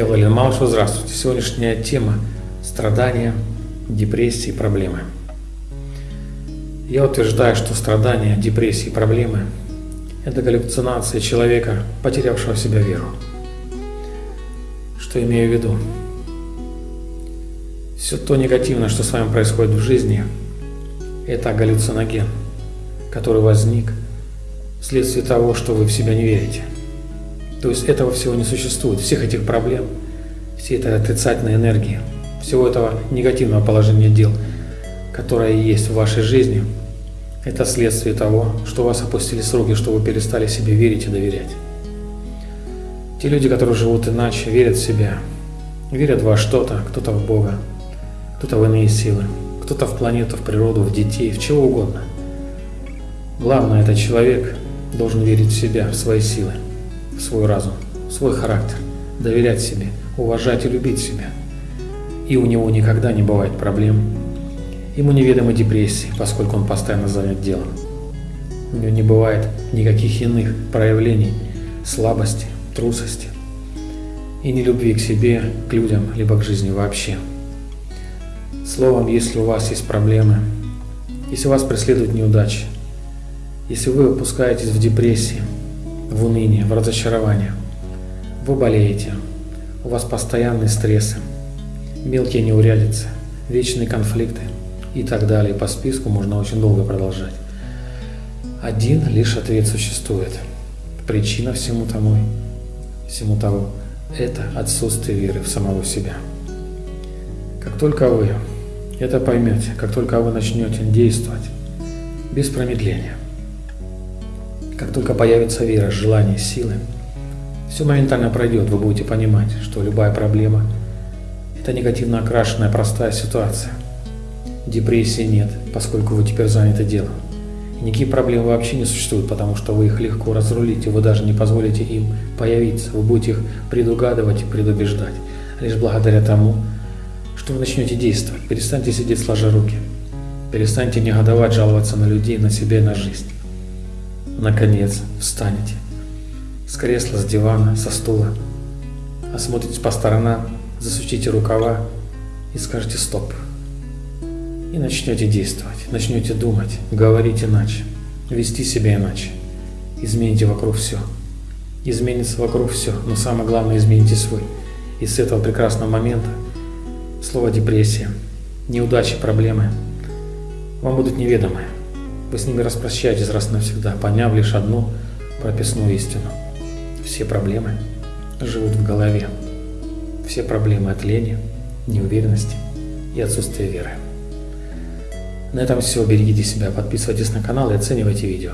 Я Владимир Малышев, здравствуйте. Сегодняшняя тема – страдания, депрессии, проблемы. Я утверждаю, что страдания, депрессии проблемы – это галлюцинация человека, потерявшего в себя веру. Что имею в виду? Все то негативное, что с вами происходит в жизни – это галлюциноген, который возник вследствие того, что вы в себя не верите – то есть этого всего не существует, всех этих проблем, всей этой отрицательной энергии, всего этого негативного положения дел, которое есть в вашей жизни, это следствие того, что вас опустились руки, что вы перестали себе верить и доверять. Те люди, которые живут иначе, верят в себя, верят во что-то, кто-то в Бога, кто-то в иные силы, кто-то в планету, в природу, в детей, в чего угодно. Главное, этот человек должен верить в себя, в свои силы свой разум, свой характер, доверять себе, уважать и любить себя. И у него никогда не бывает проблем. Ему неведомы депрессии, поскольку он постоянно занят делом. У него не бывает никаких иных проявлений слабости, трусости и не любви к себе, к людям, либо к жизни вообще. Словом, если у вас есть проблемы, если вас преследуют неудачи, если вы опускаетесь в депрессии, в уныние, в разочарование. Вы болеете, у вас постоянные стрессы, мелкие неурядицы, вечные конфликты и так далее. По списку можно очень долго продолжать. Один лишь ответ существует. Причина всему тому, всему того – это отсутствие веры в самого себя. Как только вы это поймете, как только вы начнете действовать без промедления – как только появится вера, желание, силы, все моментально пройдет, вы будете понимать, что любая проблема – это негативно окрашенная простая ситуация. Депрессии нет, поскольку вы теперь заняты делом. И никакие проблемы вообще не существуют, потому что вы их легко разрулите, вы даже не позволите им появиться, вы будете их предугадывать и предубеждать, лишь благодаря тому, что вы начнете действовать. Перестаньте сидеть сложа руки. Перестаньте негодовать, жаловаться на людей, на себя и на жизнь наконец встанете с кресла, с дивана, со стула, осмотритесь по сторонам, засучите рукава и скажете «стоп». И начнете действовать, начнете думать, говорить иначе, вести себя иначе. Измените вокруг все. Изменится вокруг все, но самое главное измените свой. И с этого прекрасного момента слово депрессия, неудачи, проблемы вам будут неведомы. Вы с ними распрощаетесь раз навсегда, поняв лишь одну прописную истину. Все проблемы живут в голове. Все проблемы от лени, неуверенности и отсутствия веры. На этом все. Берегите себя, подписывайтесь на канал и оценивайте видео.